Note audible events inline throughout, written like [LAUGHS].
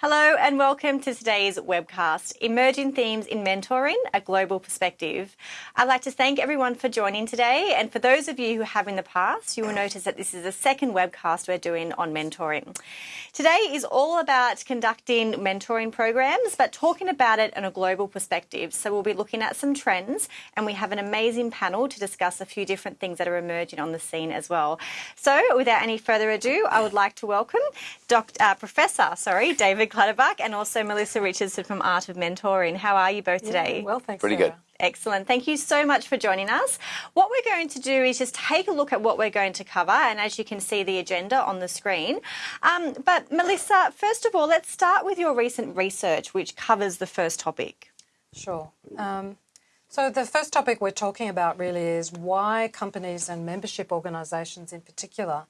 Hello and welcome to today's webcast, Emerging Themes in Mentoring, a Global Perspective. I'd like to thank everyone for joining today and for those of you who have in the past, you will notice that this is the second webcast we're doing on mentoring. Today is all about conducting mentoring programs but talking about it in a global perspective. So we'll be looking at some trends and we have an amazing panel to discuss a few different things that are emerging on the scene as well. So without any further ado, I would like to welcome Dr. Uh, Professor, sorry, David Clutterbuck and also Melissa Richardson from Art of Mentoring. How are you both today? Yeah, well, thanks. Pretty Sarah. good. Excellent. Thank you so much for joining us. What we're going to do is just take a look at what we're going to cover, and as you can see the agenda on the screen. Um, but Melissa, first of all, let's start with your recent research, which covers the first topic. Sure. Um, so the first topic we're talking about really is why companies and membership organisations in particular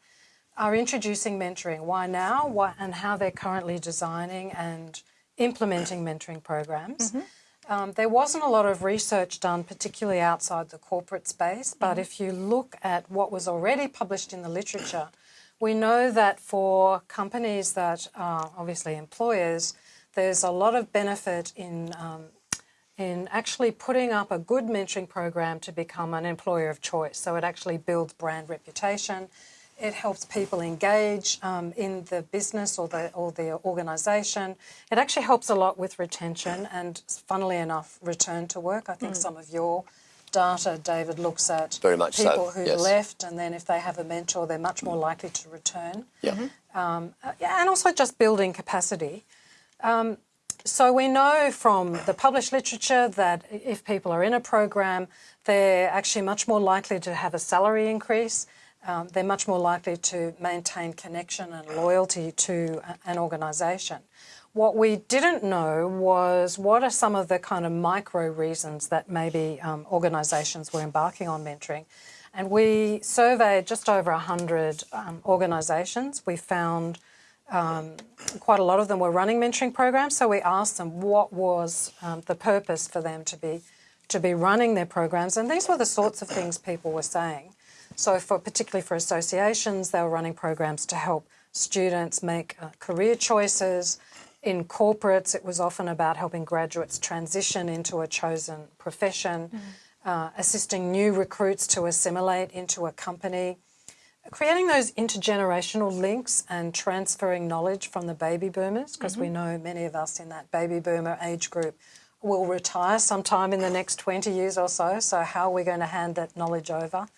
are introducing mentoring. Why now? Why, and how they're currently designing and implementing mentoring programs. Mm -hmm. um, there wasn't a lot of research done, particularly outside the corporate space, but mm -hmm. if you look at what was already published in the literature, we know that for companies that are obviously employers, there's a lot of benefit in um, in actually putting up a good mentoring program to become an employer of choice. So it actually builds brand reputation it helps people engage um, in the business or the, or the organisation. It actually helps a lot with retention and, funnily enough, return to work. I think mm. some of your data, David, looks at Very much people so. who yes. left and then if they have a mentor, they're much more likely to return. Yeah. Mm -hmm. um, yeah and also just building capacity. Um, so we know from the published literature that if people are in a program, they're actually much more likely to have a salary increase um, they're much more likely to maintain connection and loyalty to an organisation. What we didn't know was what are some of the kind of micro reasons that maybe um, organisations were embarking on mentoring. And we surveyed just over 100 um, organisations. We found um, quite a lot of them were running mentoring programs, so we asked them what was um, the purpose for them to be to be running their programs, and these were the sorts of things people were saying. So for particularly for associations, they were running programs to help students make uh, career choices. In corporates, it was often about helping graduates transition into a chosen profession, mm. uh, assisting new recruits to assimilate into a company, creating those intergenerational links and transferring knowledge from the baby boomers, because mm -hmm. we mm-hmm. know many of us in that baby boomer age group will retire sometime in the next 20 years or so. So how are we going to hand that knowledge over?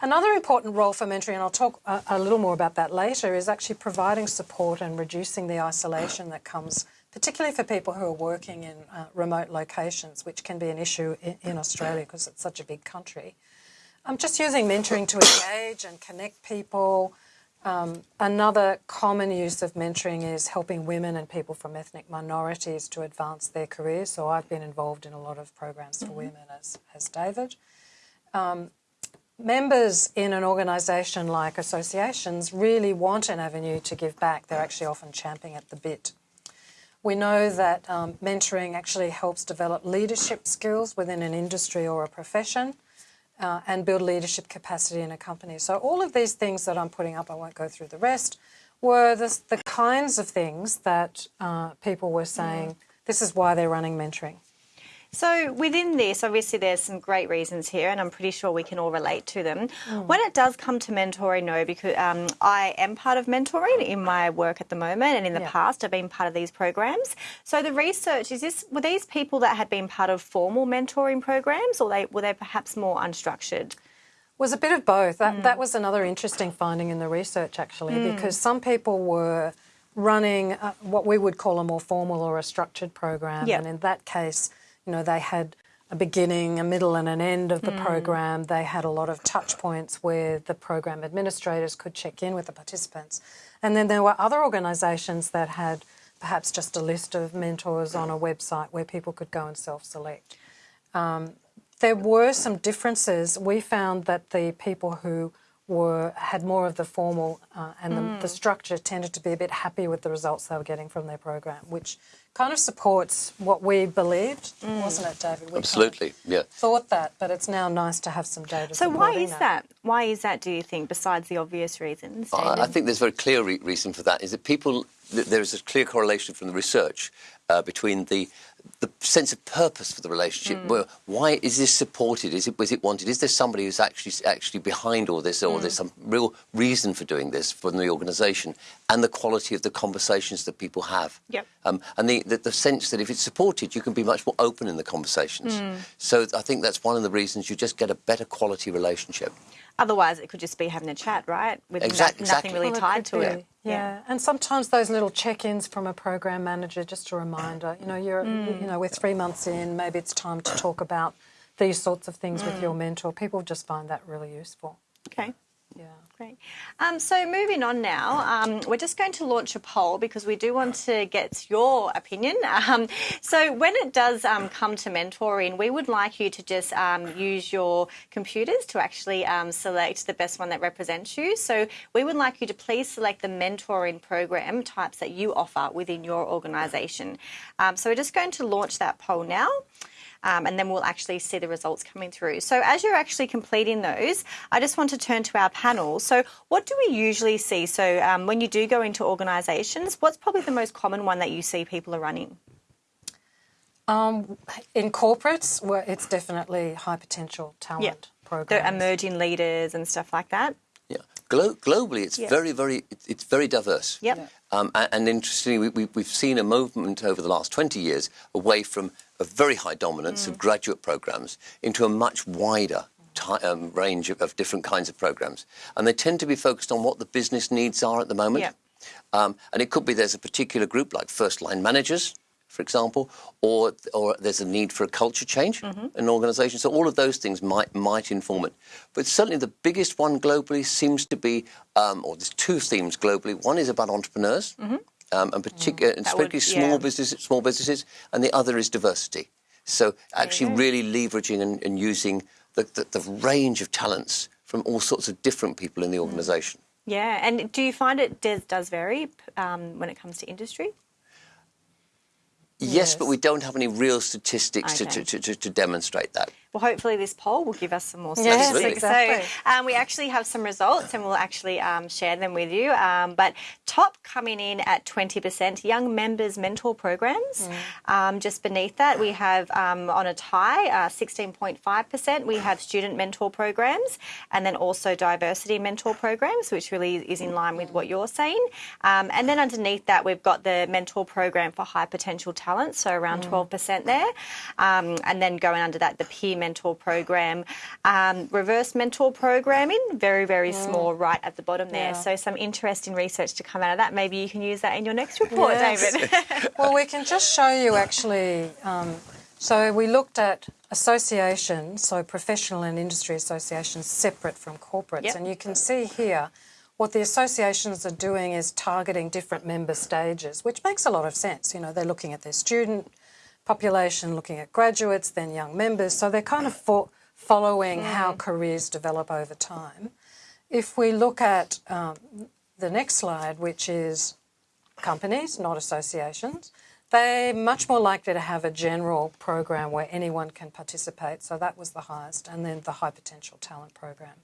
Another important role for mentoring, and I'll talk a, a, little more about that later, is actually providing support and reducing the isolation that comes, particularly for people who are working in uh, remote locations, which can be an issue in, in Australia because it's such a big country. I'm just using mentoring to engage and connect people. Um, another common use of mentoring is helping women and people from ethnic minorities to advance their careers. So I've been involved in a lot of programs for mm -hmm. women as, as David. Um, members in an organisation like associations really want an avenue to give back. They're actually often champing at the bit. We know that um, mentoring actually helps develop leadership skills within an industry or a profession uh, and build leadership capacity in a company. So all of these things that I'm putting up, I won't go through the rest, were the, the kinds of things that uh, people were saying, mm. this is why they're running mentoring. So within this, obviously there's some great reasons here and I'm pretty sure we can all relate to them. Mm. When it does come to mentoring, no, because um, I am part of mentoring in my work at the moment and in the yeah. past I've been part of these programs. So the research, is this were these people that had been part of formal mentoring programs or they were they perhaps more unstructured? was a bit of both. That, mm. that was another interesting finding in the research, actually, mm. because some people were running uh, what we would call a more formal or a structured program, yep. and in that case, you know, they had a beginning, a middle and an end of the mm. program. They had a lot of touch points where the program administrators could check in with the participants. And then there were other organisations that had perhaps just a list of mentors on a website where people could go and self-select. Um, there were some differences. We found that the people who were had more of the formal uh, and the, the structure tended to be a bit happy with the results they were getting from their program, which kind of supports what we believed, wasn't it, David? We kind of Absolutely, yeah. Thought that, but it's now nice to have some data. So why is that? Why is that? Do you think, besides the obvious reasons? I, I think there's a very clear re- reason for that. Is that people there is a clear correlation from the research uh, between the the sense of purpose for the relationship. Mm. Well, why is this supported? Is it was it wanted? Is there somebody who's actually actually behind all this, Mm. or there's some real reason for doing this from the organisation? And the quality of the conversations that people have. Yep. Um, and the, the the sense that if it's supported, you can be much more open in the conversations. Mm. So I think that's one of the reasons you just get a better quality relationship. Otherwise, it could just be having a chat, right? With no- nothing exactly. really Well, tied to be, it. Yeah. and sometimes those little check-ins from a program manager, just a reminder. You know, you're Mm. you know we're three months in. Maybe it's time to talk about these sorts of things with Mm. your mentor. People just find that really useful. Okay. Great. Um, so moving on now, um, we're just going to launch a poll because we do want to get your opinion. [LAUGHS] Um, so when it does um, come to mentoring, we would like you to just um, use your computers to actually um, select the best one that represents you. So we would like you to please select the mentoring program types that you offer within your organisation. So we're just going to launch that poll now um, and then we'll actually see the results coming through. So as you're actually completing those, I just want to turn to our panel. So what do we usually see? So um, when you do go into organisations, what's probably the most common one that you see people are running? Um, in corporates, well, it's definitely high potential talent The programs. emerging leaders and stuff like that. Yeah, Glo- globally, it's Yeah. very, very, it's, it's very diverse. Yep. Yeah. Um, and, and interestingly, we, we, we've seen a movement over the last 20 years away from a very high dominance Mm. of graduate programs into a much wider um, range of, of different kinds of programs. And they tend to be focused on what the business needs are at the moment. Yeah. Um, and it could be there's a particular group like first line managers, for example, or or there's a need for a culture change in an organisation. So all of those things might might inform it. But certainly the biggest one globally seems to be, um, or there's two themes globally. One is about entrepreneurs. Um, and particular, and That would- particularly small yeah. businesses, small businesses, and the other is diversity. So actually, really leveraging and, and using the, the, the range of talents from all sorts of different people in the organisation. Yeah, and do you find it does, does vary um, when it comes to industry? Yes, but we don't have any real statistics Okay. to, to, to, to demonstrate that. Well, hopefully this poll will give us some more Yes, statistics. exactly. So um, we actually have some results and we'll actually um, share them with you. Um, but top coming in at 20%, young members mentor programs. Um, just beneath that, we have um, on a tie, uh, 16.5%, we have student mentor programs and then also diversity mentor programs, which really is in line with what you're saying. Um, and then underneath that, we've got the mentor program for high potential talent, so around 12% there. Um, and then going under that, the peer mentor program, um, reverse mentor programming, very, very small right at the bottom there. Yeah. So some interesting research to come out of that. Maybe you can use that in your next report, Yes. David. [LAUGHS] well, we can just show you actually. Um, so we looked at associations, so professional and industry associations, separate from corporates, Yep. and you can see here. What the associations are doing is targeting different member stages, which makes a lot of sense. You know, they're looking at their student population, looking at graduates, then young members. So they're kind of fo- following how careers develop over time. If we look at um, the next slide, which is companies, not associations, they're much more likely to have a general program where anyone can participate. So that was the highest, and then the high potential talent program.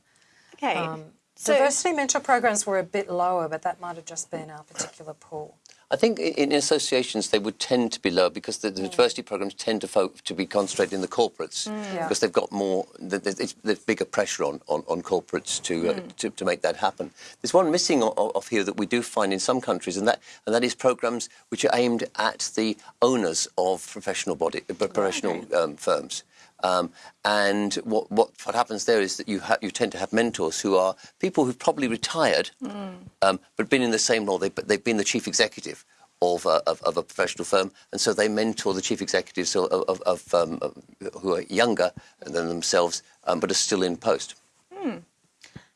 okay. Um, So- Diversity mentor programs were a bit lower, but that might have just been our particular pool. I think in associations they would tend to be lower because the, the diversity programs tend to to be concentrated in the corporates Yeah. because they've got more. th- th- there's bigger pressure on, on, on corporates to, uh, to to make that happen. There's one missing off here that we do find in some countries, and that and that is programs which are aimed at the owners of professional body uh, professional um, firms. Um, and what, what what happens there is that you ha- you tend to have mentors who are people who've probably retired, um, but been in the same role. They, they've been the chief executive of a, of, of a professional firm, and so they mentor the chief executives of, of, of, um, who are younger than themselves, um, but are still in post.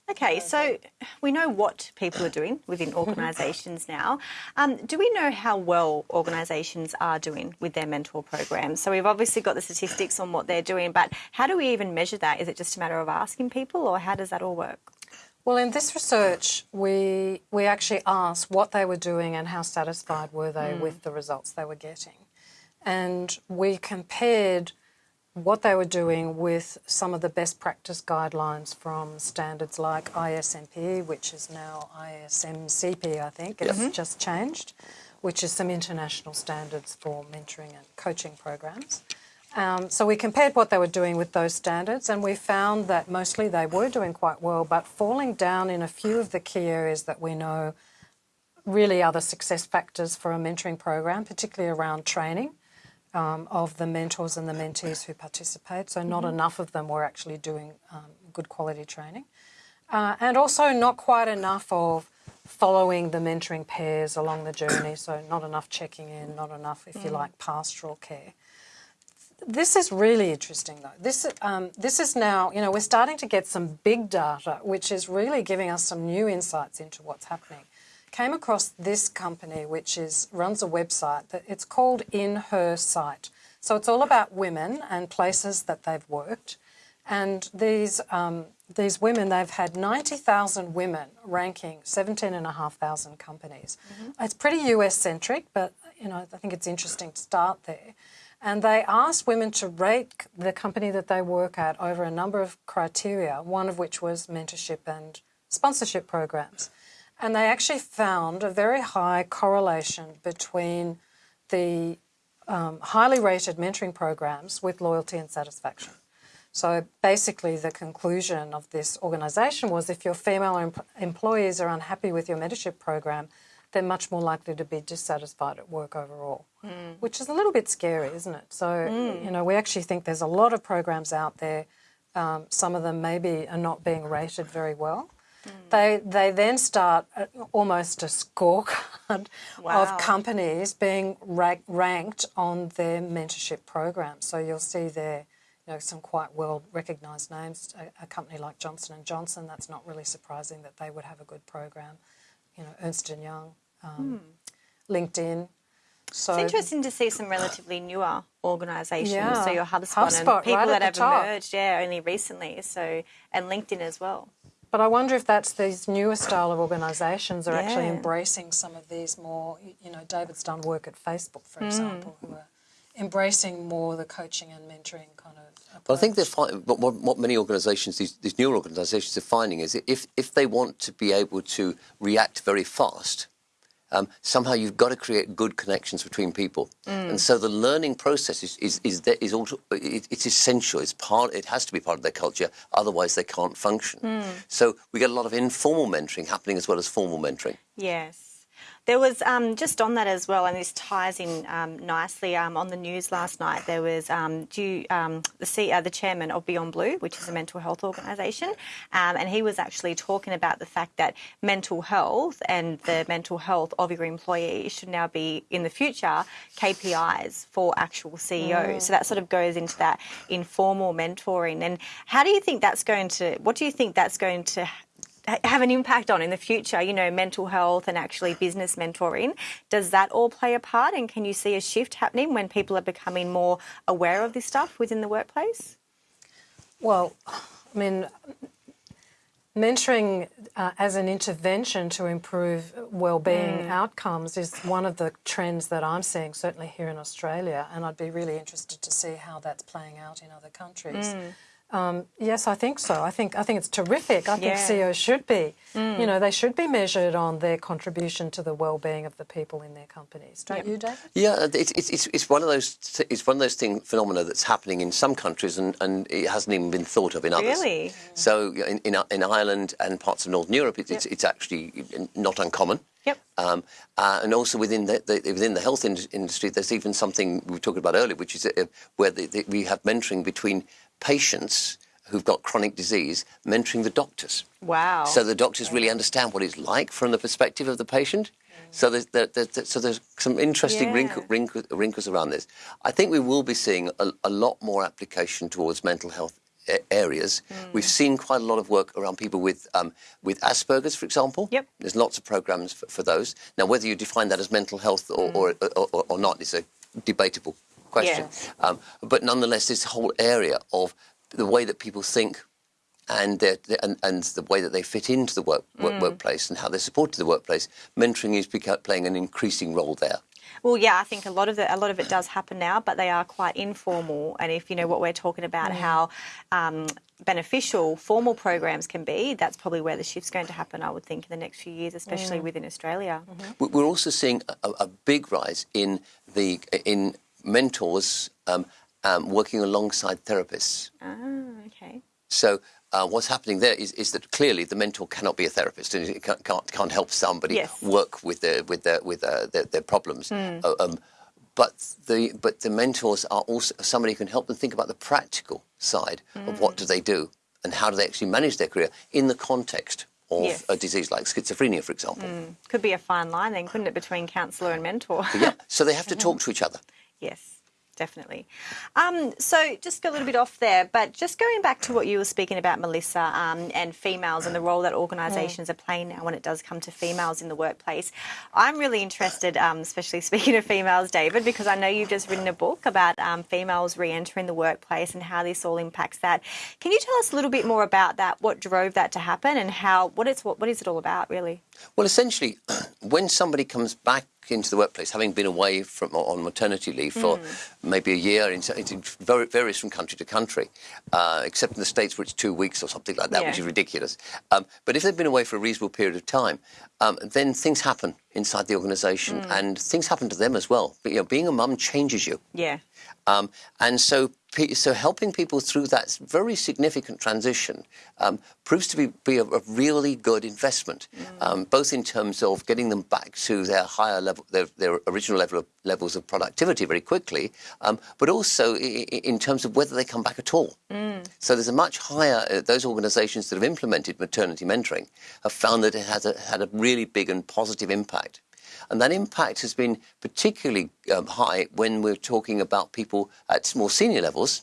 Okay, so we know what people are doing within organisations now. Um, do we know how well organisations are doing with their mentor programs? So we've obviously got the statistics on what they're doing, but how do we even measure that? Is it just a matter of asking people, or how does that all work? Well, in this research, we we actually asked what they were doing and how satisfied were they with the results they were getting, and we compared what they were doing with some of the best practice guidelines from standards like ISMP, which is now ISMCP, I think. It's just changed, which is some international standards for mentoring and coaching programs. Um, so we compared what they were doing with those standards, and we found that mostly they were doing quite well, but falling down in a few of the key areas that we know really are the success factors for a mentoring program, particularly around training um, of the mentors and the mentees who participate. So not enough of them were actually doing um, good quality training, uh, and also not quite enough of following the mentoring pairs along the journey. So not enough checking in, not enough, if you like, pastoral care. This is really interesting, though. This um, this is now, you know, we're starting to get some big data, which is really giving us some new insights into what's happening. Came across this company, which is runs a website that it's called InHerSight. So it's all about women and places that they've worked, and these um, these women they've had ninety thousand women ranking seventeen and a half thousand companies. It's pretty US centric, but you know I think it's interesting to start there. And they asked women to rate the company that they work at over a number of criteria, one of which was mentorship and sponsorship programs. And they actually found a very high correlation between the um, highly rated mentoring programs with loyalty and satisfaction. So basically, the conclusion of this organisation was if your female em- employees are unhappy with your mentorship program, they're much more likely to be dissatisfied at work overall, which is a little bit scary, isn't it? So, you know, we actually think there's a lot of programs out there. Um, some of them maybe are not being rated very well. They, they then start uh, almost a scorecard Wow. of companies being ra- ranked on their mentorship program. So you'll see there, you know, some quite well recognised names. A, a company like Johnson and Johnson. That's not really surprising that they would have a good program. You know, Ernst and Young, um, LinkedIn. So It's interesting to see some relatively newer organisations. Yeah. So your HubSpot, HubSpot, and people right that have top. emerged, yeah, only recently. So and LinkedIn as well. But I wonder if that's these newer style of organisations are actually embracing some of these more, you know, David's done work at Facebook, Mm. for example, who are embracing more the coaching and mentoring kind of approach. But I think they're fi- what, what, what many organisations, these, these newer organisations, are finding is if if they want to be able to react very fast, um, somehow you've got to create good connections between people, and so the learning process is is is, that is also, it, it's essential. It's part. It has to be part of their culture. Otherwise, they can't function. So we get a lot of informal mentoring happening as well as formal mentoring. Yes. There was um, just on that as well, and this ties in um, nicely. Um, on the news last night, there was um, due, um, the C, uh, the chairman of Beyond Blue, which is a mental health organisation, um, and he was actually talking about the fact that mental health and the mental health of your employees should now be in the future KPIs for actual CEOs. So that sort of goes into that informal mentoring. And how do you think that's going to? What do you think that's going to have an impact on in the future, you know, mental health and actually business mentoring. Does that all play a part? And can you see a shift happening when people are becoming more aware of this stuff within the workplace? Well, I mean, mentoring uh, as an intervention to improve well-being outcomes is one of the trends that I'm seeing, certainly here in Australia, and I'd be really interested to see how that's playing out in other countries. Um, yes, I think so. I think I think it's terrific. I think CEOs should be, you know, they should be measured on their contribution to the well-being of the people in their companies. Don't you, David? Yeah, it's, it's, it's, it's one of those it's one of those thing phenomena that's happening in some countries and, and it hasn't even been thought of in others. Really? So in, in, in Ireland and parts of Northern Europe, it's, it's, it's actually not uncommon. Yep. Um, uh, and also within the, the within the health in- industry, there's even something we were talking about earlier, which is uh, where the, the, we have mentoring between patients who've got chronic disease, mentoring the doctors. Wow. So the doctors really understand what it's like from the perspective of the patient. So there's, there, there, so there's some interesting Yeah. wrinkle, wrinkle, wrinkles around this. I think we will be seeing a, a lot more application towards mental health areas. Hmm. We've seen quite a lot of work around people with um, with Asperger's, for example. Yep. There's lots of programs for, for those. Now, whether you define that as mental health or, or, or, or not is a debatable question. Yes. Um, but nonetheless, this whole area of the way that people think and, their, and and the way that they fit into the work, work workplace and how they're supported in the workplace, mentoring is playing an increasing role there. Well, yeah, I think a lot of the, a lot of it does happen now, but they are quite informal. And if you know what we're talking about, how um, beneficial formal programs can be, that's probably where the shift's going to happen. I would think in the next few years, especially within Australia. We- We're also seeing a, a big rise in the in mentors um, um, working alongside therapists. Ah, okay. So uh, what's happening there is, is that clearly the mentor cannot be a therapist and it can't, can't, can't help somebody Yes. work with their with their with their, their, their problems. Uh, um, but the but the mentors are also somebody who can help them think about the practical side of what do Hmm. they do and how do they actually manage their career in the context of Yes. a disease like schizophrenia, for example. Could be a fine line then, couldn't it, between counsellor and mentor? Yeah, so they [LAUGHS] have to talk to each other. Yes, definitely. Um, so just a little bit off there, but just going back to what you were speaking about, Melissa, um, and females and the role that organisations are playing now when it does come to females in the workplace. I'm really interested, um, especially speaking of females, David, because I know you've just written a book about um, females re-entering the workplace and how this all impacts that. Can you tell us a little bit more about that? What drove that to happen, and how? What it's what, what is it all about, really? Well, essentially, [CLEARS THROAT] when somebody comes back into the workplace, having been away from on maternity leave for maybe a year, it varies from country to country, uh, except in the states where it's two weeks or something like that, which is ridiculous. Um, but if they've been away for a reasonable period of time, um, then things happen inside the organisation, and things happen to them as well. But, you know, being a mum changes you. Yeah. Um, and so, so helping people through that very significant transition um, proves to be, be a, a really good investment, um, both in terms of getting them back to their higher level, their, their original level of levels of productivity very quickly, um, but also in terms of whether they come back at all. So there's a much higher. Uh, those organisations that have implemented maternity mentoring have found that it has a, had a really big and positive impact. And that impact has been particularly um, high when we're talking about people at more senior levels,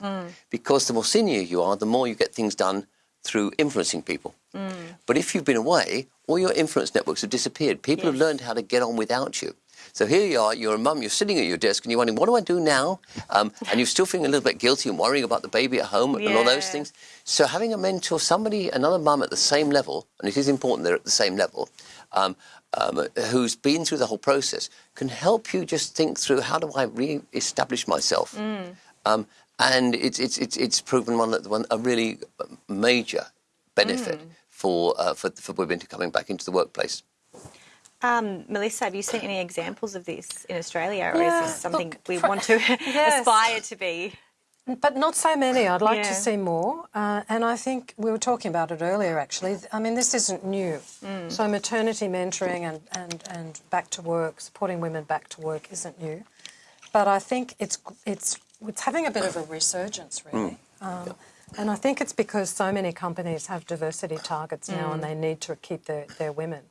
because the more senior you are, the more you get things done through influencing people. But if you've been away, all your influence networks have disappeared. People have learned how to get on without you. So here you are, you're a mum, you're sitting at your desk and you're wondering, what do I do now? Um, and you're still feeling a little bit guilty and worrying about the baby at home and all those things. So having a mentor, somebody, another mum at the same level, and it is important they're at the same level, um, um, who's been through the whole process, can help you just think through how do I re-establish myself. Um, and it's it's it's it's proven one that one a really major benefit for, uh, for for women to coming back into the workplace. Um, Melissa, have you seen any examples of this in Australia, or Yeah, is this something look, we want to [LAUGHS] aspire to be? But not so many. I'd like Yeah. to see more. Uh, and I think we were talking about it earlier, actually. I mean, this isn't new. So maternity mentoring and, and, and back to work, supporting women back to work isn't new. But I think it's, it's, it's having a bit of a resurgence, really. Um, And I think it's because so many companies have diversity targets now and they need to keep their, their women.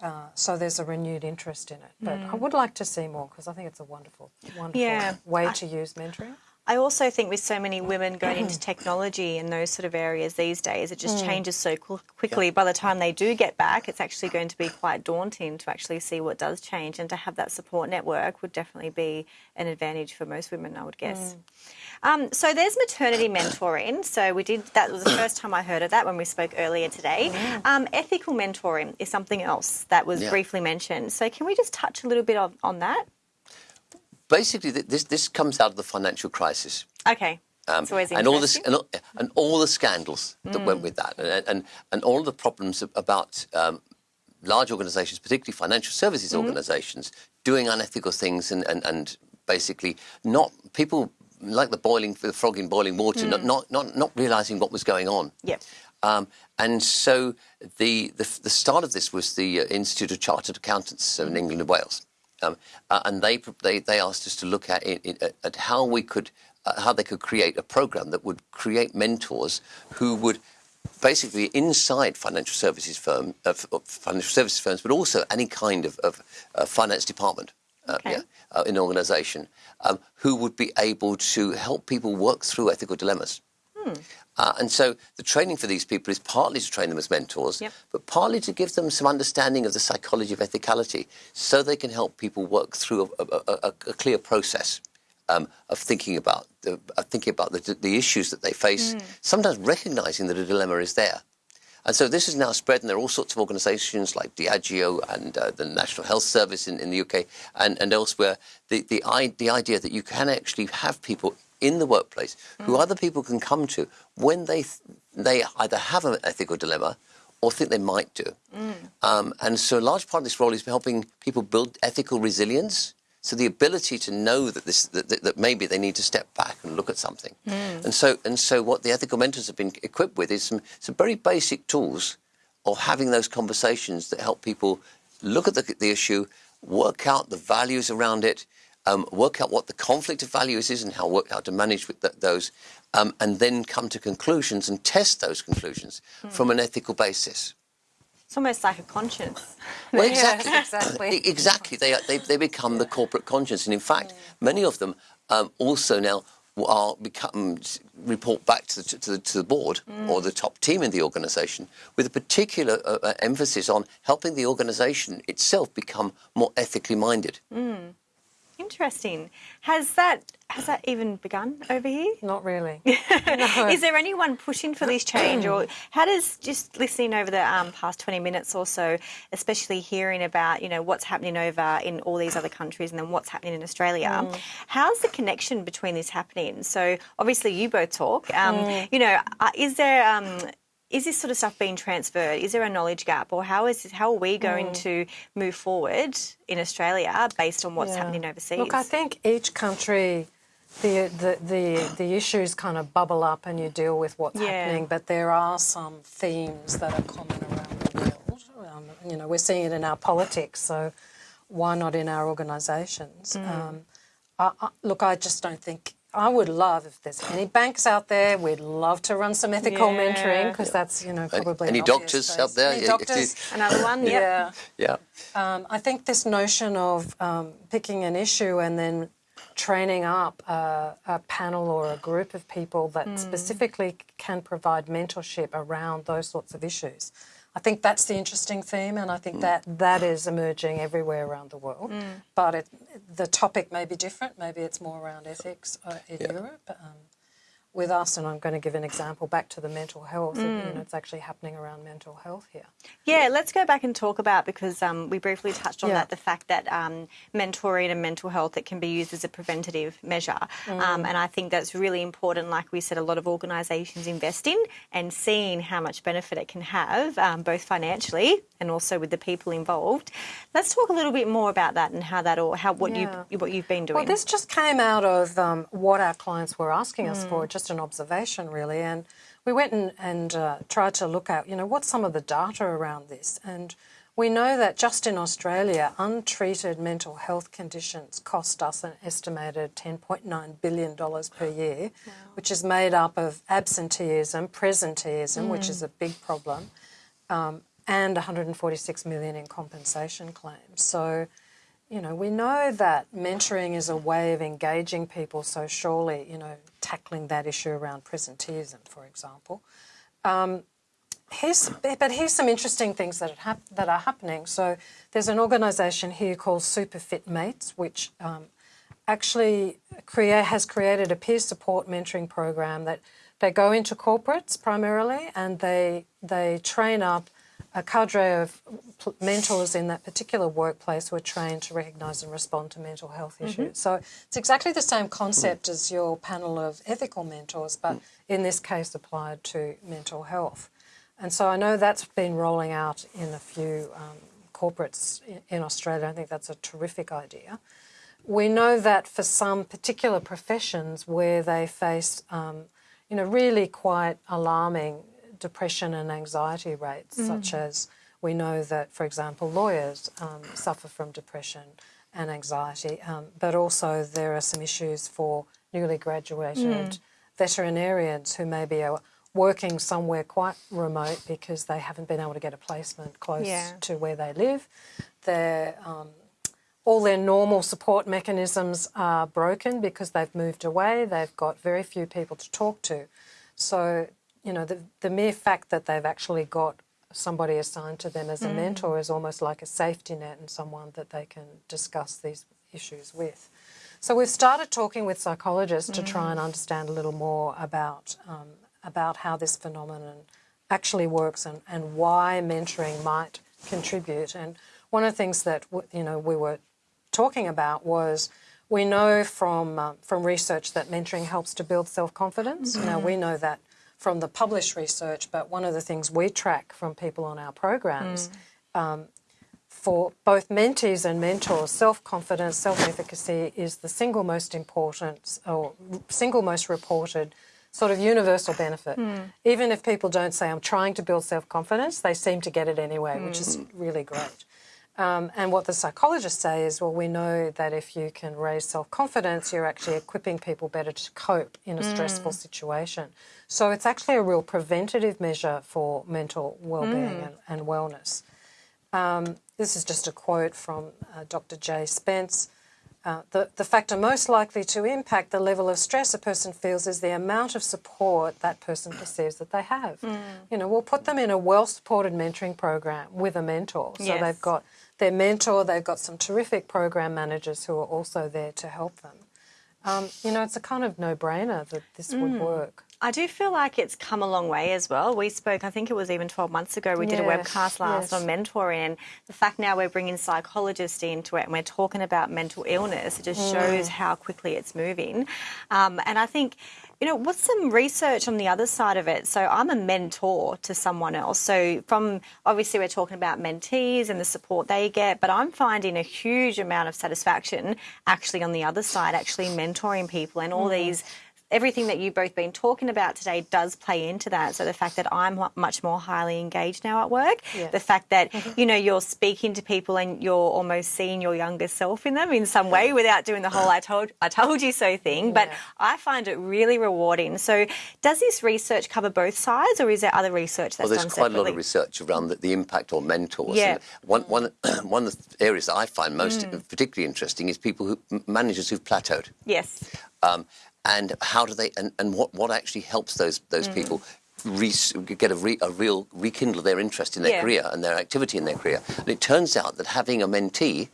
Uh, so there's a renewed interest in it. But I would like to see more because I think it's a wonderful, wonderful Yeah. way to use mentoring. I also think with so many women going into [CLEARS THROAT] technology and those sort of areas these days, it just changes so qu- quickly. By the time they do get back, it's actually going to be quite daunting to actually see what does change. And to have that support network would definitely be an advantage for most women, I would guess. Um, so there's maternity mentoring. So we did that was the [CLEARS THROAT] first time I heard of that when we spoke earlier today. Um, ethical mentoring is something else that was Yeah. briefly mentioned. So can we just touch a little bit on, on that? Basically, this this comes out of the financial crisis. Okay. Um, and all this and, all- and all the scandals that went with that, and and, and all the problems about um, large organisations, particularly financial services organisations, doing unethical things and, and, and basically not people like the boiling the frog in boiling water, not, not not not realising what was going on. Yep. Um, and so the, the the start of this was the uh, Institute of Chartered Accountants in England and Wales, um, uh, and they, they they asked us to look at it, it, at how we could uh, how they could create a program that would create mentors who would basically inside financial services firm of of financial services firms, but also any kind of, of uh, finance department. Uh, Okay. yeah, uh, in an organisation, um, who would be able to help people work through ethical dilemmas. Uh, and so the training for these people is partly to train them as mentors, Yep. but partly to give them some understanding of the psychology of ethicality so they can help people work through a, a, a, a clear process um, of thinking about the thinking about the, the issues that they face. Sometimes recognizing that a dilemma is there. And so this is now spread, and there are all sorts of organisations like Diageo and uh, the National Health Service in, in the UK and, and elsewhere. The, the, I, the idea that you can actually have people in the workplace who mm. other people can come to when they, th- they either have an ethical dilemma or think they might do. Mm. Um, and so a large part of this role is helping people build ethical resilience. So the ability to know that this that, that, that maybe they need to step back and look at something. Mm. And so and so what the ethical mentors have been equipped with is some some very basic tools of having those conversations that help people look at the, the issue, work out the values around it, um, work out what the conflict of values is and how work how to manage with th- those, um, and then come to conclusions and test those conclusions from an ethical basis. It's almost like a conscience. [LAUGHS] Well, exactly. exactly. Exactly. They, they, they become the corporate conscience. And in fact, many of them um, also now are become report back to the, to the, to the board or the top team in the organisation with a particular uh, uh, emphasis on helping the organisation itself become more ethically minded. Interesting. Has that has that even begun over here? Not really. [LAUGHS] Is there anyone pushing for this change, or how does just listening over the um, past twenty minutes or so, especially hearing about you know what's happening over in all these other countries and then what's happening in Australia, how's the connection between this happening? So obviously you both talk. Um, You know, uh, is there um, is this sort of stuff being transferred? Is there a knowledge gap, or how is how are we going to move forward in Australia based on what's Yeah. happening overseas? Look, I think each country, the, the, the, the issues kind of bubble up and you deal with what's Yeah. happening, but there are some themes that are common around the world. Um, you know, we're seeing it in our politics, so why not in our organisations? Mm. Um, I, I, look, I just don't think. I would love if there's any banks out there. We'd love to run some ethical Yeah. mentoring because that's you know probably any an obvious doctors space. out there? Any Yeah, doctors? [LAUGHS] Another one, yep. Yeah. Yeah. Um, I think this notion of um, picking an issue and then training up a, a panel or a group of people that specifically can provide mentorship around those sorts of issues. I think that's the interesting theme, and I think that that is emerging everywhere around the world. But it, the topic may be different. Maybe it's more around ethics uh, in Europe. Um, with us, and I'm going to give an example back to the mental health. You know, it's actually happening around mental health here. Yeah, let's go back and talk about because um, we briefly touched on Yeah. that the fact that um, mentoring and mental health it can be used as a preventative measure, Mm. um, and I think that's really important. Like we said, a lot of organisations invest in and seeing how much benefit it can have, um, both financially and also with the people involved. Let's talk a little bit more about that and how that all how what Yeah. you what you've been doing. Well, this just came out of um, what our clients were asking us for, just an observation, really. And we went and, and uh, tried to look at, you know, what's some of the data around this. And we know that just in Australia, untreated mental health conditions cost us an estimated $10.9 billion per year, which is made up of absenteeism, presenteeism, which is a big problem, um, and 146 million in compensation claims. So, you know, we know that mentoring is a way of engaging people. So surely, you know, tackling that issue around presenteeism, for example. Um, here's, but here's some interesting things that, that are happening. So there's an organisation here called Superfit Mates, which um, actually create, has created a peer support mentoring program that they go into corporates primarily and they they train up a cadre of mentors in that particular workplace who are trained to recognise and respond to mental health issues. So it's exactly the same concept as your panel of ethical mentors, but in this case applied to mental health. And so I know that's been rolling out in a few um, corporates in, in Australia. I think that's a terrific idea. We know that for some particular professions where they face, um, you know, really quite alarming depression and anxiety rates, such as we know that, for example, lawyers um, suffer from depression and anxiety, um, but also there are some issues for newly graduated veterinarians who maybe are working somewhere quite remote because they haven't been able to get a placement close Yeah. to where they live. Um, all their normal support mechanisms are broken because they've moved away. They've got very few people to talk to. So, you know, the, the mere fact that they've actually got somebody assigned to them as a mentor is almost like a safety net and someone that they can discuss these issues with. So we've started talking with psychologists to try and understand a little more about um, about how this phenomenon actually works and, and why mentoring might contribute. And one of the things that you know we were talking about was we know from uh, from research that mentoring helps to build self confidence. Mm-hmm. Now we know that from the published research, but one of the things we track from people on our programs. Mm. Um, for both mentees and mentors, self-confidence, self-efficacy is the single most important or single most reported sort of universal benefit. Mm. Even if people don't say, I'm trying to build self-confidence, they seem to get it anyway, mm. which is hmm. really great. Um, and what the psychologists say is, well, we know that if you can raise self-confidence, you're actually equipping people better to cope in a mm. stressful situation. So it's actually a real preventative measure for mental well-being mm. and, and, wellness. Um, this is just a quote from uh, Dr. Jay Spence. Uh, the, the factor most likely to impact the level of stress a person feels is the amount of support that person perceives that they have. Mm. You know, we'll put them in a well-supported mentoring program with a mentor. So yes. they've got their mentor, they've got some terrific program managers who are also there to help them. Um, you know, it's a kind of no-brainer that this mm. would work. I do feel like it's come a long way as well. We spoke, I think it was even 12 months ago, we yes, did a webcast last yes. on mentoring, and the fact now we're bringing psychologists into it and we're talking about mental illness, it just mm. shows how quickly it's moving. Um, and I think you know, what's some research on the other side of it? So I'm a mentor to someone else. So from obviously we're talking about mentees and the support they get, but I'm finding a huge amount of satisfaction actually on the other side, actually mentoring people and all mm. these everything that you've both been talking about today does play into that. So the fact that I'm much more highly engaged now at work, yeah. the fact that mm-hmm. [LAUGHS] you know you're speaking to people and you're almost seeing your younger self in them in some way without doing the whole "I told I told you so" thing. But yeah. I find it really rewarding. So does this research cover both sides, or is there other research that's done? well, there's done quite separately? a lot of research around the, the impact on mentors. Yeah. one, one, [CLEARS THROAT] one of the areas that I find most mm. particularly interesting is people who managers who've plateaued. Yes. Um, and how do they and, and what, what actually helps those those mm. people re, get a, re, a, real rekindle their interest in their yeah. career and their activity in their career and it turns out that having a mentee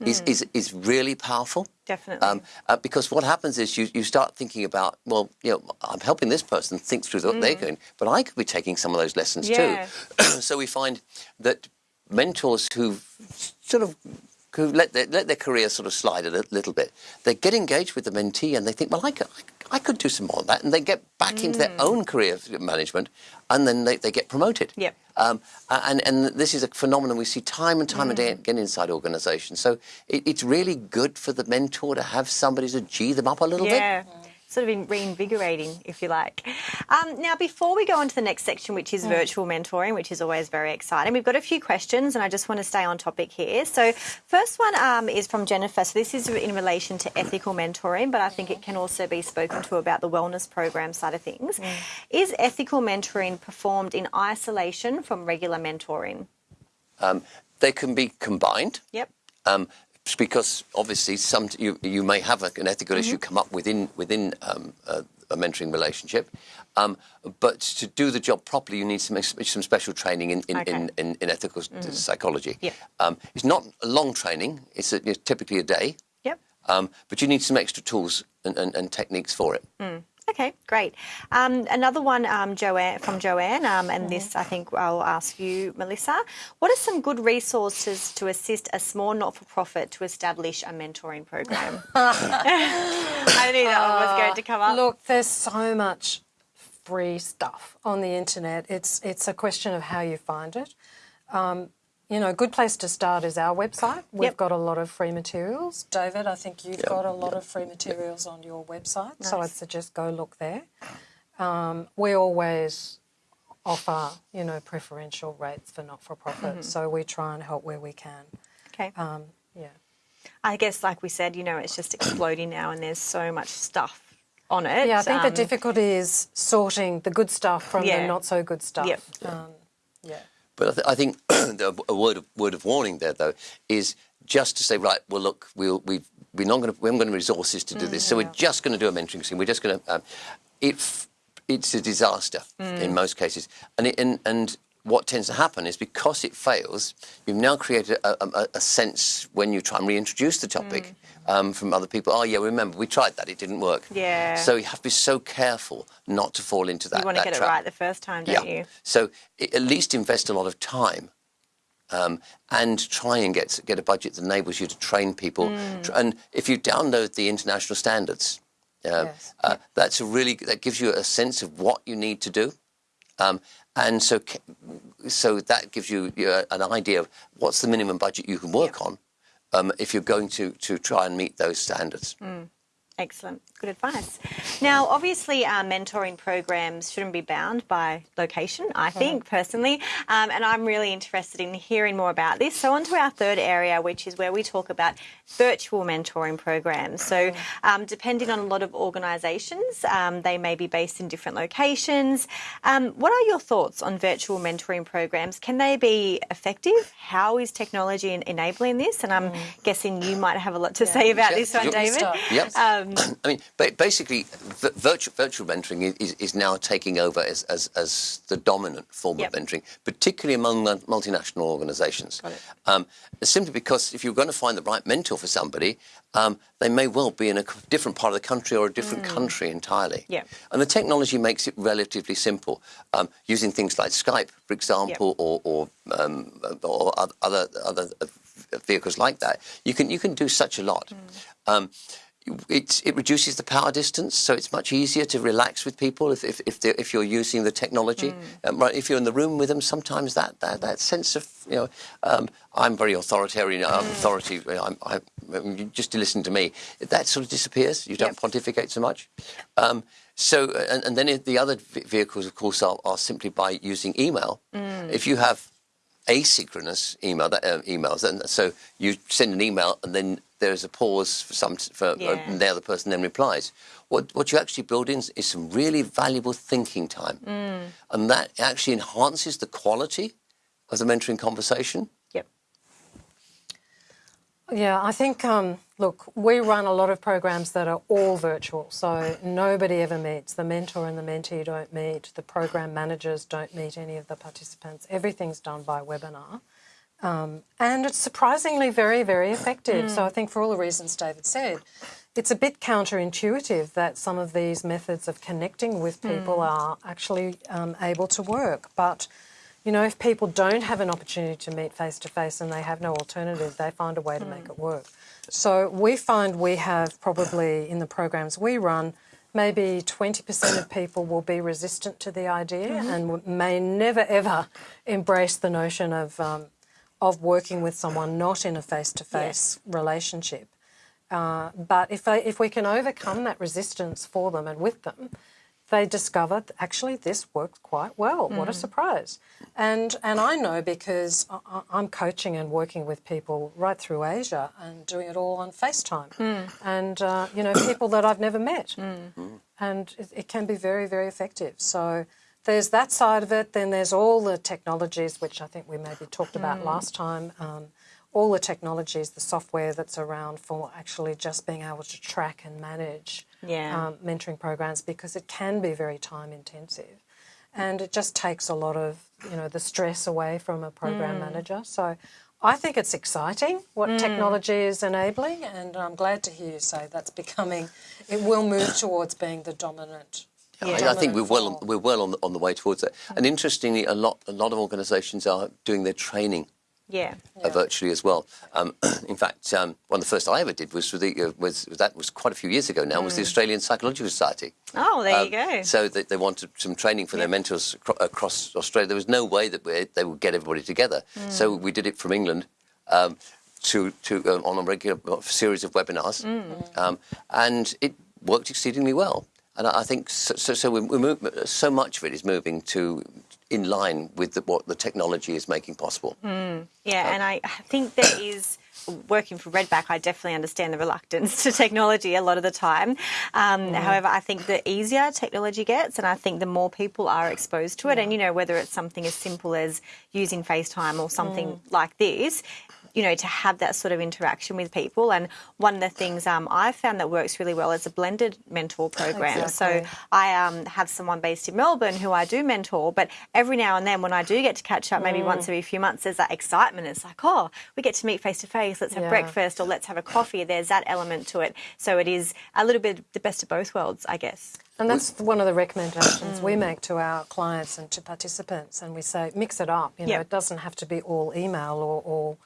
mm. is, is is really powerful definitely um, uh, because what happens is you, you start thinking about well you know I'm helping this person think through what mm. they're going but I could be taking some of those lessons yeah. too [CLEARS THROAT] so we find that mentors who've sort of who let their, let their career sort of slide a little bit, they get engaged with the mentee and they think, well, I could, I could do some more of that. And they get back mm. into their mm. own career management and then they, they get promoted. Yep. Um, and, and this is a phenomenon we see time and time mm. again inside organisations. So it, it's really good for the mentor to have somebody to G them up a little yeah. bit sort of reinvigorating, if you like. Um, now, before we go on to the next section, which is mm. virtual mentoring, which is always very exciting, we've got a few questions and I just want to stay on topic here. So, first one um, is from Jennifer. So, this is in relation to ethical mentoring, but I think it can also be spoken to about the wellness program side of things. Mm. Is ethical mentoring performed in isolation from regular mentoring? Um, they can be combined. Yep. Um, because obviously some you, you may have a, an ethical mm-hmm. issue come up within within um, a, a, mentoring relationship, um, but to do the job properly, you need some some special training in in, okay. in, in, in, ethical mm-hmm. psychology. Yep. Um, it's not a long training; it's, a, it's typically a day. Yep. Um, but you need some extra tools and, and, and techniques for it. Mm. Okay, great. Um, another one um, Joanne, from Joanne, um, and this I think I'll ask you, Melissa. What are some good resources to assist a small not for profit to establish a mentoring program? [LAUGHS] [LAUGHS] I knew that one was going to come up. Look, there's so much free stuff on the internet. It's, it's a question of how you find it. Um, you know, a good place to start is our website. We've yep. got a lot of free materials. David, I think you've yep. got a lot yep. of free materials on your website, nice. so I'd suggest go look there. Um, we always offer, you know, preferential rates for not-for-profit, mm -hmm. so we try and help where we can. Okay. Um, yeah. I guess, like we said, you know, it's just exploding now, and there's so much stuff on it. Yeah, I think um, the difficulty is sorting the good stuff from yeah. the not so good stuff. Yep. Um, yeah. But I, th I think [CLEARS THROAT] a word of, word of warning there, though, is just to say, right, well, look, we'll, we we're not going to, we haven't got any resources to do this, mm, so we're just going to do a mentoring scheme. We're just going to, um, it, it's a disaster mm. in most cases. And, it, and, and what tends to happen is because it fails, you've now created a, a, a sense when you try and reintroduce the topic um, from other people. Oh yeah, remember we tried that; it didn't work. Yeah. So you have to be so careful not to fall into that. You want to get it right the first time, don't you? So i- at least invest a lot of time. Um, and try and get get a budget that enables you to train people. Mm. And if you download the international standards, um, Yes. uh, that's a really that gives you a sense of what you need to do, um, and so so that gives you, you know, an idea of what's the minimum budget you can work on um, if you're going to to try and meet those standards. Mm. Excellent. Good advice. Now, obviously, our mentoring programs shouldn't be bound by location, I think, personally. Um, and I'm really interested in hearing more about this. So, on to our third area, which is where we talk about virtual mentoring programs. So, um, depending on a lot of organisations, um, they may be based in different locations. Um, what are your thoughts on virtual mentoring programs? Can they be effective? How is technology enabling this? And I'm guessing you might have a lot to say about Yeah. this one, Sure. David. Start. Yep. Um, [CLEARS THROAT] I mean, ba- basically, v- virtual, virtual mentoring is, is now taking over as, as, as the dominant form Yep. of mentoring, particularly among mul- multinational organisations. Um, simply because if you're going to find the right mentor for somebody, um, they may well be in a different part of the country or a different country entirely. Mm. Yep. And the technology makes it relatively simple. Um, using things like Skype, for example, or, or, um, or other other uh, vehicles like that, you can you can do such a lot. Um, it, it reduces the power distance, so it's much easier to relax with people if if if, if you're using the technology. Um, right, if you're in the room with them, sometimes that that, that sense of you know, um, I'm very authoritarian. I'm authority. I'm, I, you just to listen to me, that sort of disappears. You don't Yep. pontificate so much. Um, so, and, and then the other vehicles, of course, are, are simply by using email. If you have asynchronous email that, uh, emails, and so you send an email and then there's a pause for some for uh, Yeah. and the other person then replies. What what you actually build in is some really valuable thinking time, and that actually enhances the quality of the mentoring conversation. Yeah, I think, um, look, we run a lot of programs that are all virtual, so nobody ever meets. The mentor and the mentee don't meet, the program managers don't meet any of the participants. Everything's done by webinar. Um, and it's surprisingly very, very effective. So I think for all the reasons David said, it's a bit counterintuitive that some of these methods of connecting with people are actually um, able to work. But you know, if people don't have an opportunity to meet face to face and they have no alternative, they find a way to make it work. So we find we have probably in the programs we run, maybe 20% of people will be resistant to the idea and may never ever embrace the notion of, um, of working with someone not in a face to face relationship. Uh, but if, they, if we can overcome that resistance for them and with them, they discovered actually this worked quite well. What a hmm. surprise! And and I know because I- I'm coaching and working with people right through Asia and doing it all on FaceTime, hmm. and uh, you know people that I've never met, hmm. and it, it can be very very effective. So. There's that side of it. Then there's all the technologies, which I think we maybe talked about last time. Um, all the technologies, the software that's around for actually just being able to track and manage Yeah. um, mentoring programs because it can be very time intensive and it just takes a lot of you know the stress away from a program mm. manager so I think it's exciting what mm. technology is enabling and I'm glad to hear you say that's becoming it will move [COUGHS] towards being the dominant I, I think we're well form. we're well on the, on the way towards that. And mm. interestingly, a lot a lot of organisations are doing their training Yeah. uh, virtually as well. Um, [CLEARS THROAT] in fact, um, one of the first I ever did was, with the, uh, was that was quite a few years ago now. Was the Australian Psychological Society. Oh, there you Um, go. So they, they wanted some training for their mentors acro- across Australia. There was no way that we, they would get everybody together. So we did it from England. Um, to, to um, on a regular series of webinars, um, and it worked exceedingly well. And I I think so. So, so, we, we move, so much of it is moving to in line with the, what the technology is making possible. Hmm. Yeah, uh, and I think there is working for Redback. I definitely understand the reluctance to technology a lot of the time. Um, hmm. However, I think the easier technology gets, and I think the more people are exposed to it, and you know whether it's something as simple as using FaceTime or something hmm. like this. You know, to have that sort of interaction with people. And one of the things um, I found that works really well is a blended mentor program. Exactly. So I um, have someone based in Melbourne who I do mentor, but every now and then when I do get to catch up, maybe once every few months, there's that excitement. It's like, oh, we get to meet face to face. Let's have Yeah. breakfast or let's have a coffee. There's that element to it. So it is a little bit the best of both worlds, I guess. And that's one of the recommendations we make to our clients and to participants. And we say, mix it up. You know, Yep. it doesn't have to be all email or, or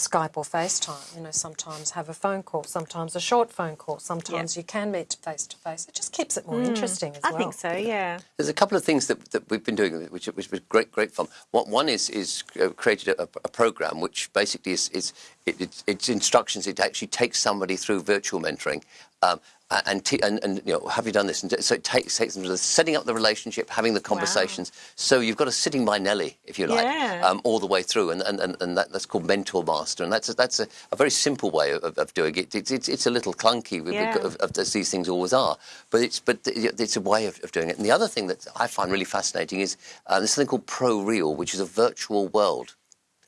Skype or FaceTime. You know, sometimes have a phone call, sometimes a short phone call, sometimes you can meet face to face. It just keeps it more interesting as I well. I think so, yeah. There's a couple of things that, that we've been doing, which, which was great, great fun. One, one is is uh, created a, a program which basically is, is it, it's, it's instructions. It actually takes somebody through virtual mentoring. Um, and, t- and, and you know, have you done this? And so it takes, takes them to the setting up the relationship, having the conversations. So you've got a sitting by Nelly, if you like, Yeah. um, all the way through, and, and, and, and that, that's called Mentor Master, and that's a, that's a, a very simple way of, of doing it. It's, it's, it's a little clunky, Yeah. of, of, as these things always are, but it's but it's a way of, of doing it. And the other thing that I find really fascinating is uh, there's something called Pro Real, which is a virtual world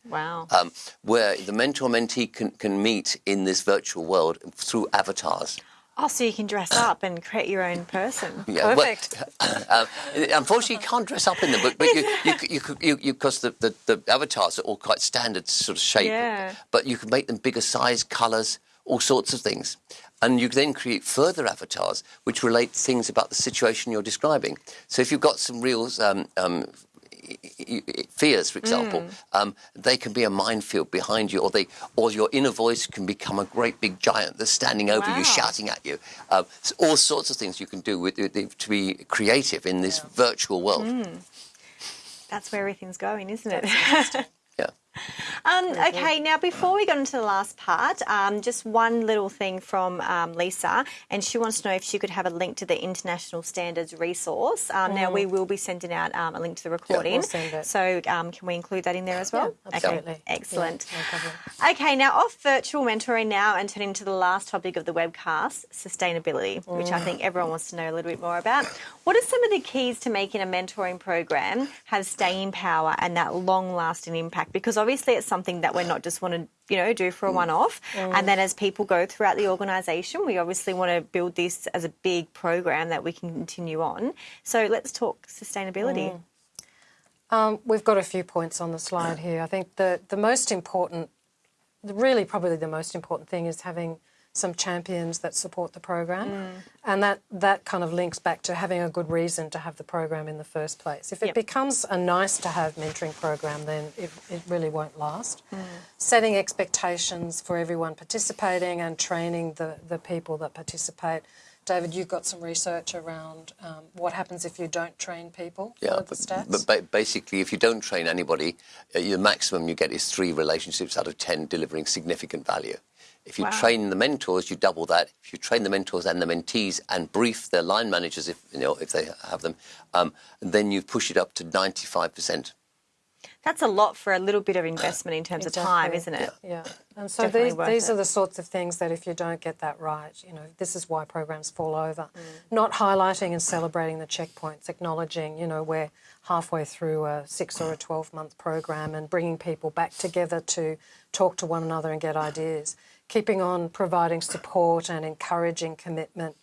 Wow. um, where the mentor mentee can, can meet in this virtual world through avatars. Oh, so you can dress up and create your own person. Yeah, well, Perfect. um, [COUGHS] unfortunately, you can't dress up in them, but, but you, you, you, you, you, because the, the, the avatars are all quite standard sort of shape. Yeah. But you can make them bigger size, colours, all sorts of things. And you then create further avatars which relate things about the situation you're describing. So if you've got some real um, um, fears, for example, um, they can be a minefield behind you, or they, or your inner voice can become a great big giant that's standing over Wow. you, shouting at you. Um, so all sorts of things you can do with, with- to be creative in this virtual world. That's where everything's going, isn't it? [LAUGHS] Yeah. [LAUGHS] Um, okay, now before we get into the last part, um, just one little thing from um, Lisa, and she wants to know if she could have a link to the International Standards resource. Um, Now we will be sending out um, a link to the recording, we'll send it. so um, can we include that in there as well? Yeah, absolutely. Okay, excellent. Yeah, no. Okay, now off virtual mentoring now and turning to the last topic of the webcast, sustainability, which I think everyone wants to know a little bit more about. What are some of the keys to making a mentoring program have staying power and that long lasting impact? Because obviously it's something that we're not just want to, you know, do for a mm. one off. Mm. And then as people go throughout the organisation, we obviously want to build this as a big program that we can continue on. So let's talk sustainability. Mm. Um, we've got a few points on the slide here. I think the, the most important, really probably the most important thing is having some champions that support the program. And that, that kind of links back to having a good reason to have the program in the first place. If it Yep. becomes a nice to have mentoring program, then it, it really won't last. Setting expectations for everyone participating and training the, the people that participate. David, you've got some research around um, what happens if you don't train people Yeah, for the but, stats. but ba- basically, if you don't train anybody, uh, the maximum you get is three relationships out of ten delivering significant value. If you Wow. train the mentors, you double that. If you train the mentors and the mentees and brief their line managers, if you know if they have them, um, then you push it up to ninety-five percent. That's a lot for a little bit of investment in terms of time, isn't it? Yeah, and so Definitely these these it. are the sorts of things that if you don't get that right, you know, this is why programs fall over. Mm. Not highlighting and celebrating the checkpoints, acknowledging, you know, we're halfway through a six or a twelve month program, and bringing people back together to talk to one another and get ideas. Keeping on providing support and encouraging commitment.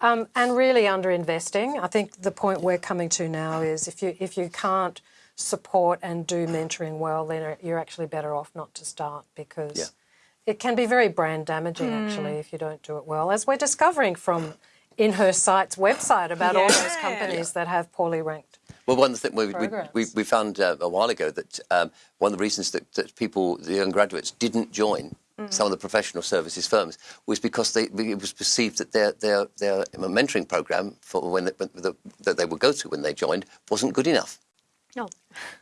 Um, and really underinvesting. I think the point we're coming to now is if you if you can't support and do mentoring well, then you're actually better off not to start because Yeah. it can be very brand damaging actually if you don't do it well, as we're discovering from InHerSight's website about all those Yeah. companies that have poorly ranked. Well, one of the things we, we, we, we found uh, a while ago that um, one of the reasons that, that people, the young graduates, didn't join some of the professional services firms was because they, it was perceived that their, their, their mentoring program for when they, when the, that they would go to when they joined wasn't good enough. No,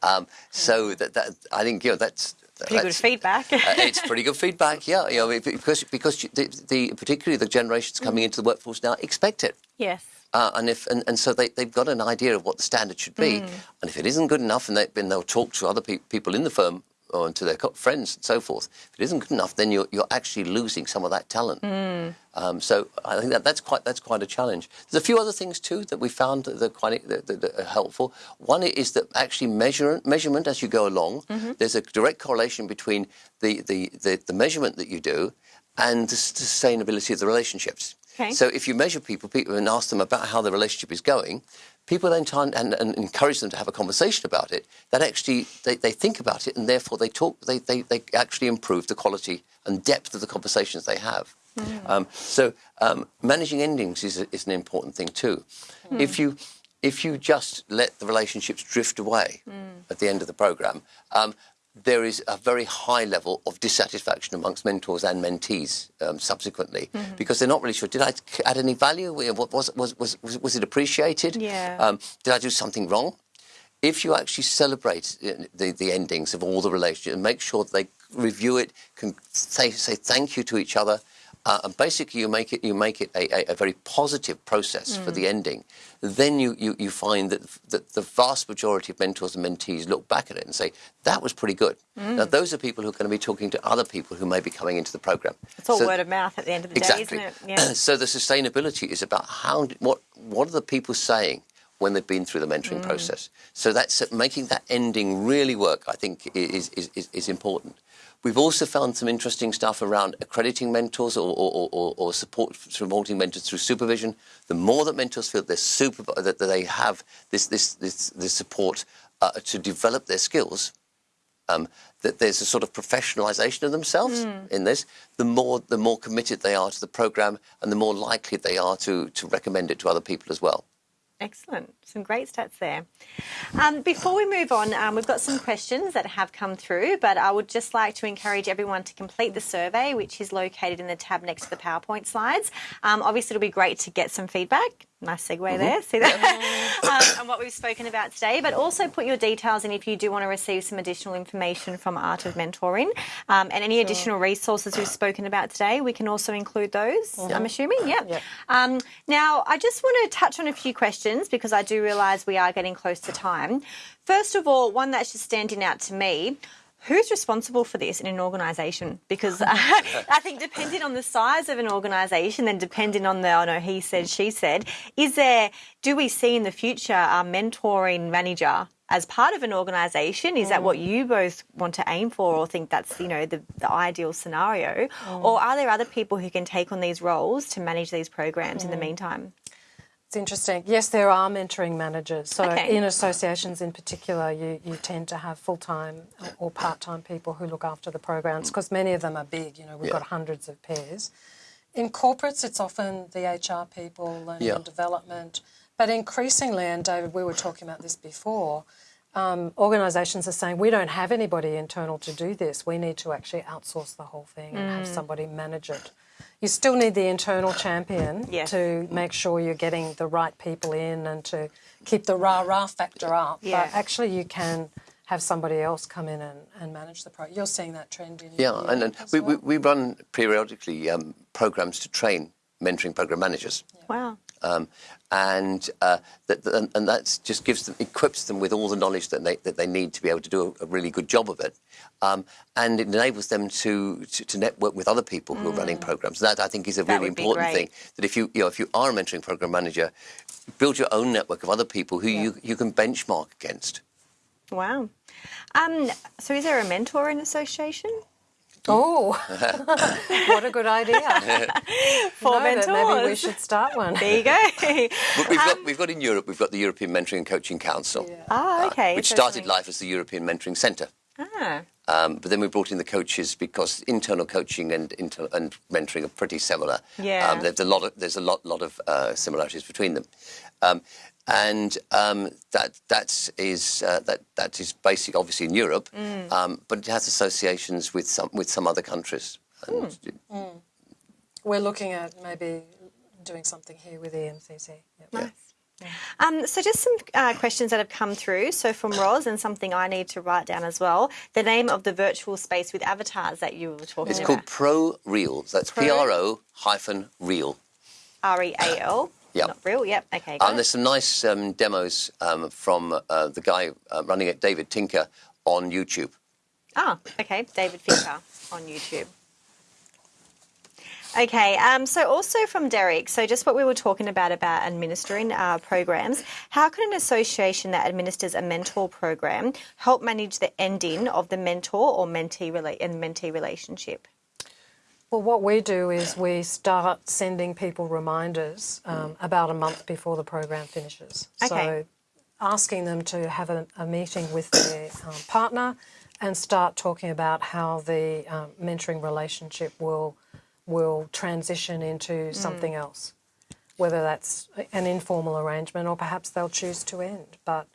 Um, so that, that I think you know that's pretty good feedback. uh, it's pretty good feedback, yeah. You know, because because the, the particularly the generations coming into the workforce now expect it. yes. Uh, and if and, and so they, they've got an idea of what the standard should be, and if it isn't good enough, and they, then they'll talk to other pe- people in the firm or to their friends and so forth. If it isn't good enough, then you're, you're actually losing some of that talent. Mm. Um, so I think that that's quite that's quite a challenge. There's a few other things too that we found that are quite that, that are helpful. One is that actually measure, measurement as you go along. Mm-hmm. There's a direct correlation between the, the, the, the measurement that you do and the sustainability of the relationships. Okay. So if you measure people, people and ask them about how the relationship is going, people then try and, and, and encourage them to have a conversation about it. That actually they, they think about it and therefore they talk. They, they, they actually improve the quality and depth of the conversations they have. Um, so um, managing endings is, a, is an important thing too. If you if you just let the relationships drift away at the end of the program, um, there is a very high level of dissatisfaction amongst mentors and mentees um, subsequently because they're not really sure. Did I add any value? What was was was was, was it appreciated? Yeah. Um, did I do something wrong? If you actually celebrate uh, the, the endings of all the relationships and make sure that they review it, can say say thank you to each other, uh, and basically you make it you make it a, a, a very positive process for the ending, then you, you, you find that, that the vast majority of mentors and mentees look back at it and say that was pretty good. Now those are people who are going to be talking to other people who may be coming into the program. It's all So- word of mouth at the end of the Exactly. day, isn't it? [CLEARS THROAT] Yeah. so the sustainability is about how what what are the people saying when they've been through the mentoring Mm. process. So that's making that ending really work. I think is is, is, is important. We've also found some interesting stuff around accrediting mentors or, or, or, or support supporting mentors through supervision. The more that mentors feel they're super, that they have this this this, this support uh, to develop their skills, um, that there's a sort of professionalisation of themselves in this, the more the more committed they are to the program, and the more likely they are to to recommend it to other people as well. Excellent. Some great stats there. Um, before we move on, um, we've got some questions that have come through, but I would just like to encourage everyone to complete the survey, which is located in the tab next to the PowerPoint slides. Um, obviously, it'll be great to get some feedback. Nice segue there. See that? [LAUGHS] um, and what we've spoken about today, but also put your details in if you do want to receive some additional information from Art of Mentoring um, and any additional resources we've spoken about today. We can also include those. I'm assuming. Yeah. Yep. Um, now, I just want to touch on a few questions because I do realise we are getting close to time. First of all, one that's just standing out to me. Who's responsible for this in an organisation? Because [LAUGHS] I think depending on the size of an organisation and depending on the, I know he said, she said, is there, do we see in the future a mentoring manager as part of an organisation? Is that what mm. you both want to aim for or think that's, you know, the, the ideal scenario? Mm. Or are there other people who can take on these roles to manage these programs in the mm. meantime? It's interesting. Yes, there are mentoring managers. So Okay. in associations in particular, you, you tend to have full-time or part-time people who look after the programs because many of them are big. You know, we've Yeah. got hundreds of pairs. In corporates, it's often the HR people, learning Yeah. and development. But increasingly, and David, we were talking about this before, um, organisations are saying we don't have anybody internal to do this. We need to actually outsource the whole thing and have somebody manage it. You still need the internal champion Yes. to make sure you're getting the right people in and to keep the rah rah factor up. Yeah. But actually, you can have somebody else come in and, and manage the program. You're seeing that trend in Yeah, and, and as we, well? we, we run periodically um, programs to train mentoring program managers. Wow. Um, and uh, that, and, that just gives them, equips them with all the knowledge that they, that they need to be able to do a, a really good job of it. Um, and it enables them to, to, to network with other people who are running programs. That, I think, is a Mm. That really important thing. That if you, you know, if you are a mentoring program manager, build your own network of other people who you, you can benchmark against. Wow. Um, so is there a mentoring association? Oh, [LAUGHS] what a good idea. [LAUGHS] For No, but Maybe we should start one. There you go. [LAUGHS] But we've, Um, got, we've got in Europe, we've got the European Mentoring and Coaching Council, ah, okay. which So started life as the European Mentoring Centre. Ah, Um, but then we brought in the coaches because internal coaching and inter- and mentoring are pretty similar. Yeah. Um, there's a lot of there's a lot lot of uh, similarities between them, um, and um, that that is uh, that that is basic obviously in Europe, Mm. um, but it has associations with some with some other countries. And Hmm. We're looking at maybe doing something here with EMCC. Yep. nice. Um, so just some uh, questions that have come through. So from [COUGHS] Roz, and something I need to write down as well. The name of the virtual space with avatars that you were talking It's about. It's called Pro Real. That's Pro- P R O hyphen Real. R Yep. Not real. Yep. Okay. And there's some nice um, demos um, from uh, the guy uh, running it, David Tinker, on YouTube. Ah, okay, David Tinker on YouTube. Okay, um, so also from Derek, so just what we were talking about about administering uh, programs, how can an association that administers a mentor program help manage the ending of the mentor or mentee rela- and mentee relationship? Well, what we do is we start sending people reminders um, about a month before the program finishes. Okay. So asking them to have a, a meeting with their um, partner and start talking about how the um, mentoring relationship will will transition into something else, whether that's an informal arrangement or perhaps they'll choose to end. But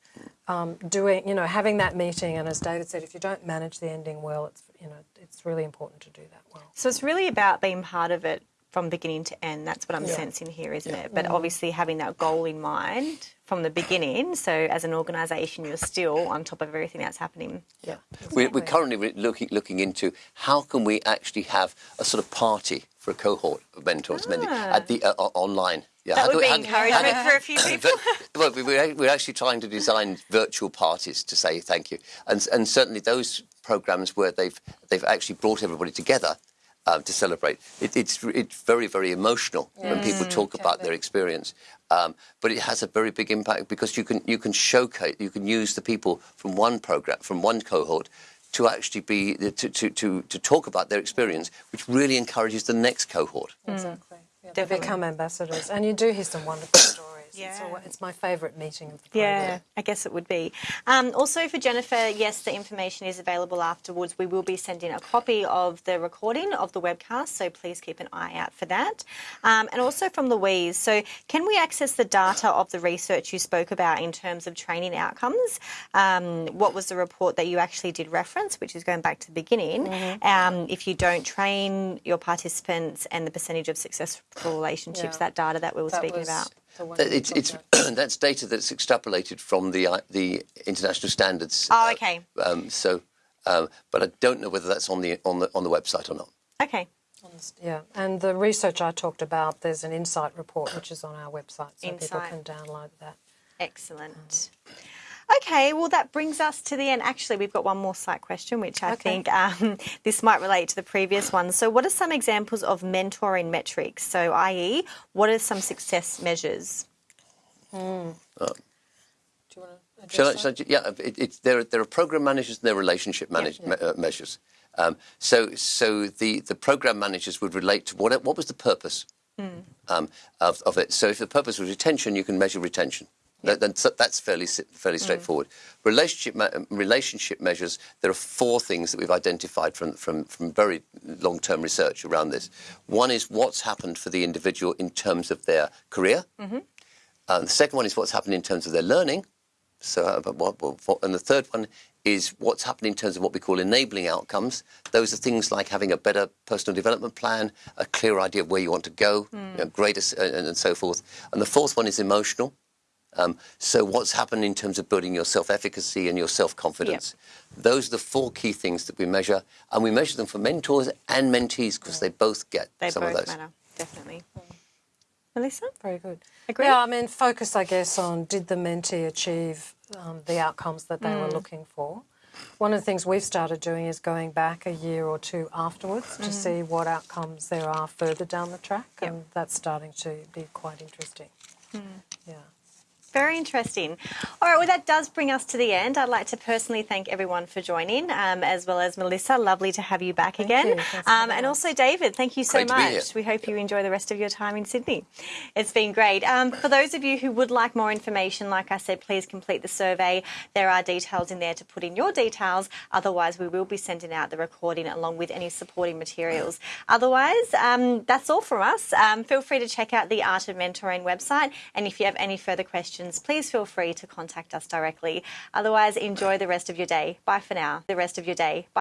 um, doing, you know, having that meeting, and as David said, if you don't manage the ending well, it's you know, it's really important to do that well. So it's really about being part of it from beginning to end. That's what I'm Yeah. sensing here, isn't it? But obviously having that goal in mind from the beginning. So as an organisation, you're still on top of everything that's happening. Yeah. We're, we're currently looking looking into how can we actually have a sort of party for a cohort of mentors mending at the uh, online. Yeah, That would be we- how- encouragement how- for a few [LAUGHS] people. well, we- we're, we're actually trying to design virtual parties to say thank you, and and certainly those programs where they've they've actually brought everybody together um, to celebrate. It, it's it's very very emotional when people talk about their experience, um, but it has a very big impact because you can you can showcase you can use the people from one program from one cohort. To actually be to, to, to, to talk about their experience, which really encourages the next cohort. Exactly. Yeah, they Definitely. become ambassadors, and you do hear some wonderful stories. It's, Yeah. al- it's my favourite meeting of the program. Yeah, I guess it would be. Um, also for Jennifer, yes, the information is available afterwards. We will be sending a copy of the recording of the webcast, so please keep an eye out for that. Um, and also from Louise, so can we access the data of the research you spoke about in terms of training outcomes? Um, what was the report that you actually did reference, which is going back to the beginning? Um, if you don't train your participants and the percentage of successful relationships, Yeah. that data that we were That speaking about. The one That- It's, it's [CLEARS THROAT] that's data that's extrapolated from the uh, the international standards. Oh, uh, okay. Um, so, um, but I don't know whether that's on the on the on the website or not. Okay. Yeah, and the research I talked about, there's an insight report which is on our website, so people can download that. Excellent. Okay, well, that brings us to the end. Actually, we've got one more site question, which I Okay. think um, [LAUGHS] this might relate to the previous one. So, what are some examples of mentoring metrics? So, i.e., what are some success measures? Do you want to Shall I, shall I, yeah, it, it's there. Are, there are program managers and there are relationship manage, me- uh, measures. Um, so, so the, the program managers would relate to what what was the purpose um, of, of it. So, if the purpose was retention, you can measure retention. That, that's, that's fairly fairly straightforward. Relationship ma- relationship measures. There are four things that we've identified from from from very long term research around this. One is what's happened for the individual in terms of their career. Uh, the second one is what's happened in terms of their learning. So, uh, and the third one is what's happened in terms of what we call enabling outcomes. Those are things like having a better personal development plan, a clear idea of where you want to go, you know, greater, s- and, and so forth. And the fourth one is emotional. Um, so, what's happened in terms of building your self efficacy and your self confidence? Those are the four key things that we measure. And we measure them for mentors and mentees because they both get They some both of those. matter, definitely. Melissa? Very good. Agree? Yeah, I mean, focus, I guess, on did the mentee achieve um, the outcomes that they were looking for. One of the things we've started doing is going back a year or two afterwards to see what outcomes there are further down the track, Yep. and that's starting to be quite interesting. Yeah. Very interesting. All right, well, that does bring us to the end. I'd like to personally thank everyone for joining, um, as well as Melissa. Lovely to have you back Thank again. you. Um, and also, David, thank you so Great to be here. much. We hope you enjoy the rest of your time in Sydney. It's been great. Um, for those of you who would like more information, like I said, please complete the survey. There are details in there to put in your details. Otherwise, we will be sending out the recording along with any supporting materials. Otherwise, um, that's all from us. Um, feel free to check out the Art of Mentoring website. And if you have any further questions, please feel free to contact us directly. Otherwise, enjoy the rest of your day. Bye for now. The rest of your day. Bye.